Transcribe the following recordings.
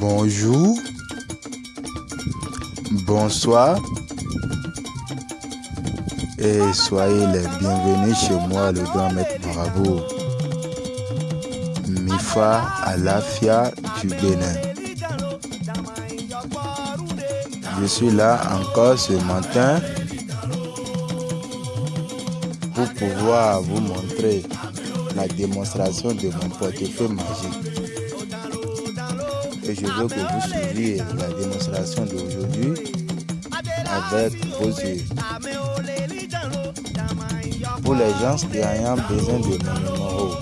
Bonjour, bonsoir et soyez les bienvenus chez moi, le grand maître marabout. Mifa Alafia du Bénin. Je suis là encore ce matin pour pouvoir vous montrer la démonstration de mon portefeuille magique. Je veux que vous suiviez la démonstration d'aujourd'hui avec vos yeux. Pour les gens qui ont besoin de mon numéro,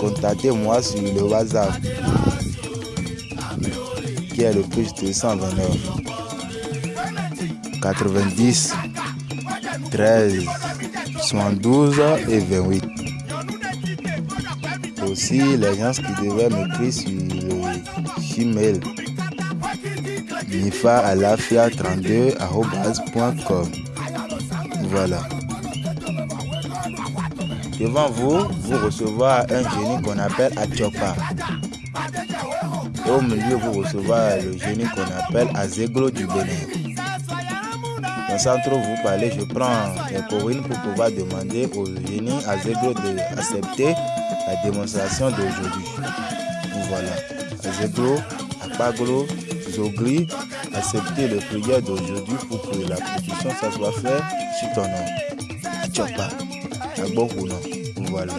contactez-moi sur le WhatsApp qui est le plus 229 90 13 72 et 28. Aussi, les gens qui devaient m'écrire sur le Gmail nifaalafia32.com. Voilà. Devant vous, vous recevoir un génie qu'on appelle Achopa. Et au milieu, vous recevoir le génie qu'on appelle Azeglo du Bénin. Sans trop vous parler, je prends les corinnes pour pouvoir demander au génie Azeglo d'accepter la démonstration d'aujourd'hui. Voilà. Azeglo, Apaglo, Zogli, accepter le prière d'aujourd'hui pour que la production soit faite sur ton nom. Achopa. Voilà.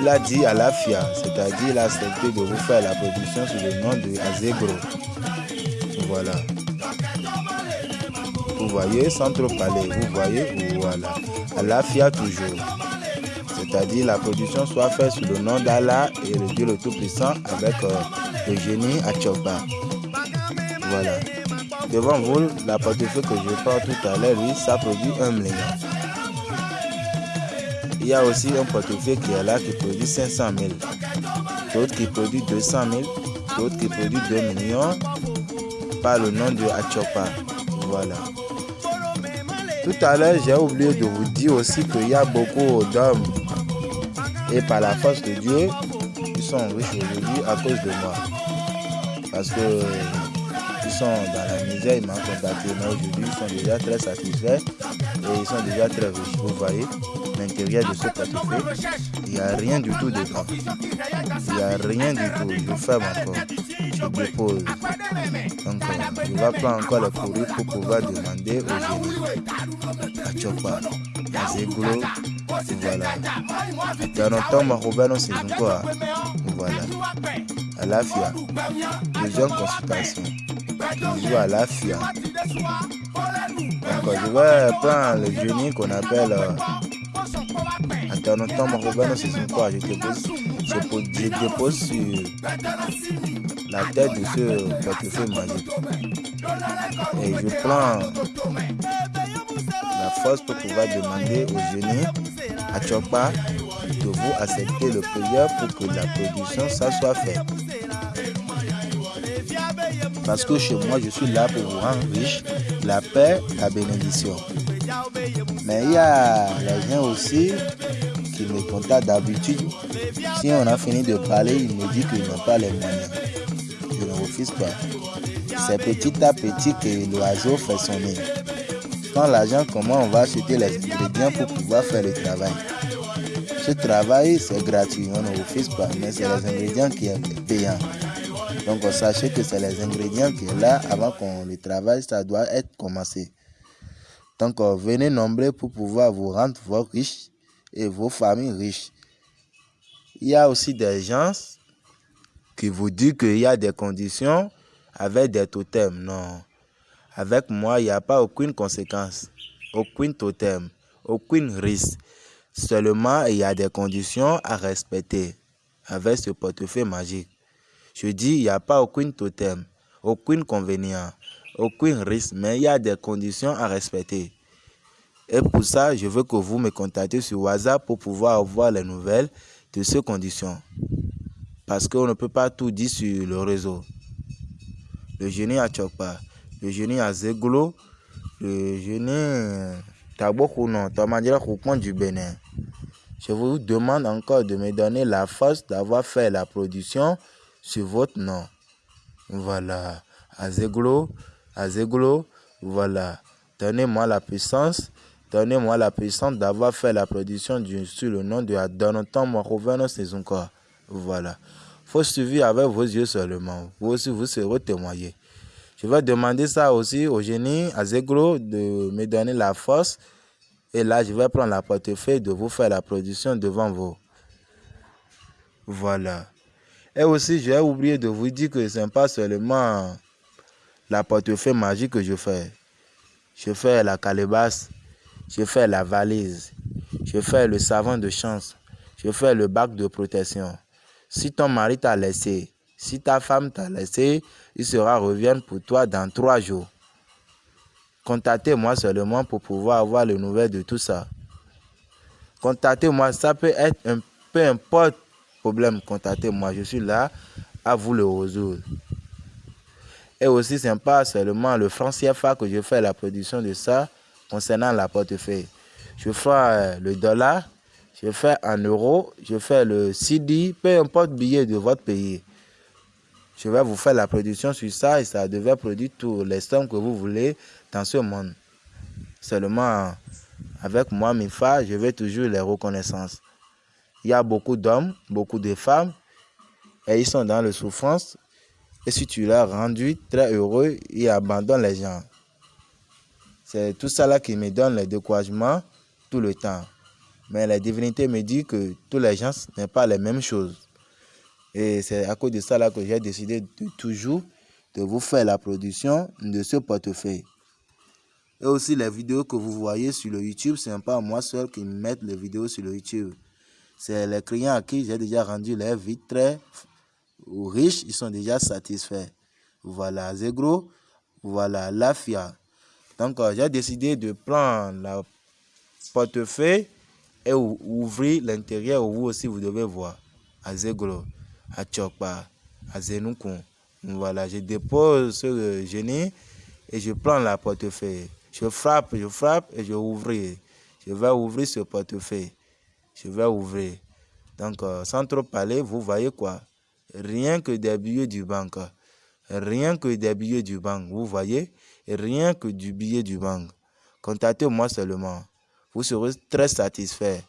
Il a dit à la FIA, c'est-à-dire il a accepté de vous faire la production sous le nom de Azegro. Voilà. Vous voyez, trop parler, vous voyez, voilà. À la FIA toujours. C'est-à-dire la production soit faite sous le nom d'Allah et le Dieu le Tout-Puissant avec euh, le génie Achopa. Voilà. Devant vous, la portefeuille que je prends tout à l'heure, lui, ça produit un million. Il y a aussi un portefeuille qui est là qui produit 500 000. D'autres qui produit 200 000. D'autres qui produit 2 millions par le nom de Achopa. Voilà. Tout à l'heure, j'ai oublié de vous dire aussi qu'il y a beaucoup d'hommes et par la force de Dieu, ils sont riches aujourd'hui à cause de moi. Parce que ils sont dans la misère, ils m'ont contacté. Aujourd'hui, ils sont déjà très satisfaits et ils sont déjà très riches. Vous voyez, l'intérieur de ce portefeuille, il n'y a rien du tout dedans. Il n'y a rien du tout. Je ferme encore. Je dépose. Donc, je vais prendre encore le courrier pour pouvoir demander au génie. À Chopa, à Zegolo, voilà. Dans c'est quoi Voilà. À la FIA. Deuxième consultation. Toujours à la FIA. Donc, je vais prendre le génie qu'on appelle. Euh, Attends, Robert, c'est quoi Je dépose, je dépose sur la tête de ce portefeuille magique. Et je prends la force pour pouvoir demander au génie à Chopa de vous accepter le prière pour que la production ça soit faite. Parce que chez moi, je suis là pour vous rendre riche, la paix, la bénédiction. Mais il y a les gens aussi qui me contactent d'habitude. Si on a fini de parler, ils me disent qu'ils n'ont pas les moyens. C'est petit à petit que l'oiseau fait son nid. Quand l'argent, comment on va acheter les ingrédients pour pouvoir faire le travail. Ce travail, c'est gratuit, on ne refuse pas, mais c'est les ingrédients qui sont payants. Donc, sachez que c'est les ingrédients qui sont là avant qu'on le travaille, ça doit être commencé. Donc, venez nombreux pour pouvoir vous rendre vos riches et vos familles riches. Il y a aussi des gens qui vous disent qu'il y a des conditions avec des totems. Non. Avec moi, il n'y a pas aucune conséquence, aucun totem, aucun risque. Seulement, il y a des conditions à respecter avec ce portefeuille magique. Je dis, il n'y a pas aucun totem, aucun inconvénient, aucun risque, mais il y a des conditions à respecter. Et pour ça, je veux que vous me contactez sur WhatsApp pour pouvoir avoir les nouvelles de ces conditions. Parce qu'on ne peut pas tout dire sur le réseau. Le génie à Chokpa, le génie à Zeglo, le génie Tabokounon, Tamadira du Bénin. Je vous demande encore de me donner la force d'avoir fait la production sur votre nom. Voilà. Azeglo, Azeglo, voilà. Donnez-moi la puissance. Donnez-moi la puissance d'avoir fait la production sur le nom de Adonatan c'est encore. Voilà. faut suivre avec vos yeux seulement. Vous aussi, vous serez témoigné. Je vais demander ça aussi au génie, à Zeglo, de me donner la force. Et là, je vais prendre la portefeuille de vous faire la production devant vous. Voilà. Et aussi, j'ai oublié de vous dire que ce n'est pas seulement la portefeuille magique que je fais. Je fais la calebasse, je fais la valise, je fais le savon de chance, je fais le bac de protection. Si ton mari t'a laissé, si ta femme t'a laissé, il sera revient pour toi dans trois jours. Contactez-moi seulement pour pouvoir avoir les nouvelles de tout ça. Contactez-moi, ça peut être un peu importe problème, contactez-moi. Je suis là à vous le résoudre. Et aussi, ce n'est pas seulement le franc CFA que je fais la production de ça concernant la portefeuille. Je fais euh, le dollar, je fais en euros, je fais le CD, peu importe billet de votre pays. Je vais vous faire la production sur ça et ça devait produire tous les sommes que vous voulez dans ce monde. Seulement, avec moi, mes femmes, je vais toujours les reconnaissances. Il y a beaucoup d'hommes, beaucoup de femmes, et ils sont dans la souffrance. Et si tu l'as rendu très heureux, ils abandonnent les gens. C'est tout ça qui me donne le découragement tout le temps. Mais la divinité me dit que tous les gens n'est pas les mêmes choses. Et c'est à cause de ça là que j'ai décidé de toujours de vous faire la production de ce portefeuille. Et aussi les vidéos que vous voyez sur le YouTube, ce n'est pas moi seul qui met les vidéos sur le YouTube. C'est les clients à qui j'ai déjà rendu leur vie très riche, ils sont déjà satisfaits. Voilà, Zegro, voilà, Lafia. Donc, euh, j'ai décidé de prendre la portefeuille et ouvrir l'intérieur où vous aussi vous devez voir. À Zegro, à Tchokpa, à Zenukun. Voilà, je dépose ce génie et je prends la portefeuille. Je frappe, je frappe et je ouvre. Je vais ouvrir ce portefeuille je vais ouvrir. Donc, euh, sans trop parler, vous voyez quoi? Rien que des billets du banque. Rien que des billets du banque. Vous voyez? Rien que du billet du banque. Contactez-moi seulement. Vous serez très satisfait,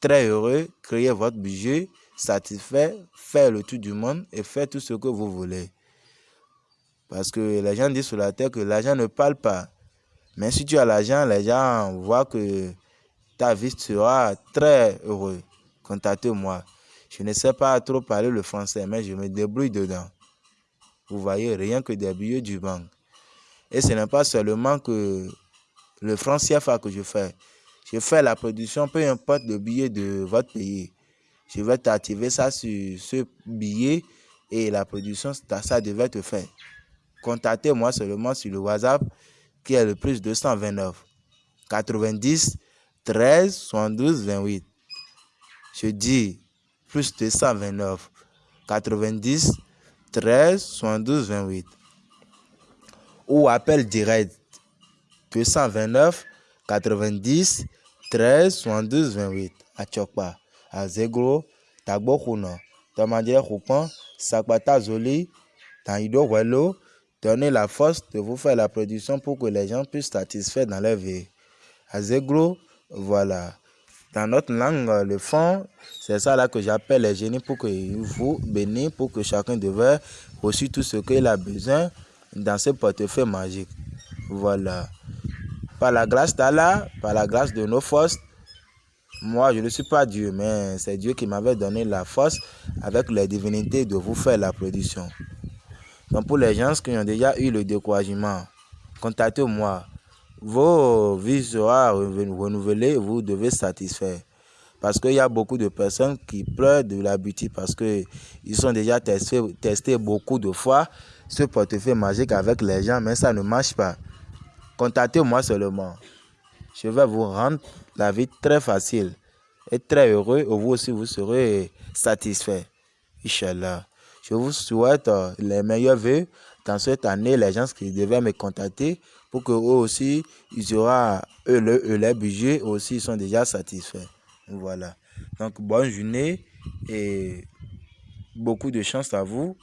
très heureux. Créez votre budget, satisfait, faites le tour du monde et faites tout ce que vous voulez. Parce que les gens disent sur la terre que l'argent ne parle pas. Mais si tu as l'argent, les gens voient que ta vie sera très heureux. Contactez-moi. Je ne sais pas trop parler le français, mais je me débrouille dedans. Vous voyez, rien que des billets du banque. Et ce n'est pas seulement que le franc CFA que je fais. Je fais la production, peu importe le billet de votre pays. Je vais t'activer ça sur ce billet et la production, ça devait te faire. Contactez-moi seulement sur le WhatsApp qui est le plus 229 90 13, 72, 28. Je dis plus 229, 90, 13, 72, 28. Ou appel direct 229, 90, 13, 72, 28. À Chokpa, à Zegro, Tagbo Kuna, Tamadie Roupan, Sakbata Zoli, Tangido Welo, donnez la force de vous faire la production pour que les gens puissent satisfaire dans leur vie. À Zegro, voilà. Dans notre langue, le fond, c'est ça là que j'appelle les génies pour que vous bénissent, pour que chacun devait reçu tout ce qu'il a besoin dans ce portefeuille magique. Voilà. Par la grâce d'Allah, par la grâce de nos forces, moi je ne suis pas Dieu, mais c'est Dieu qui m'avait donné la force avec les divinités de vous faire la production. Donc pour les gens qui ont déjà eu le découragement, contactez-moi vos vies seront renouvelées, vous devez satisfaire. Parce qu'il y a beaucoup de personnes qui pleurent de l'habitude parce qu'ils ont déjà testé, testé beaucoup de fois ce portefeuille magique avec les gens, mais ça ne marche pas. Contactez-moi seulement. Je vais vous rendre la vie très facile et très heureux. Et vous aussi, vous serez satisfait. Inch'Allah. Je vous souhaite euh, les meilleurs vœux dans cette année. Les gens qui devaient me contacter pour que eux aussi, ils auront eux, le, leur budget aussi, ils sont déjà satisfaits. Voilà. Donc, bonne journée et beaucoup de chance à vous.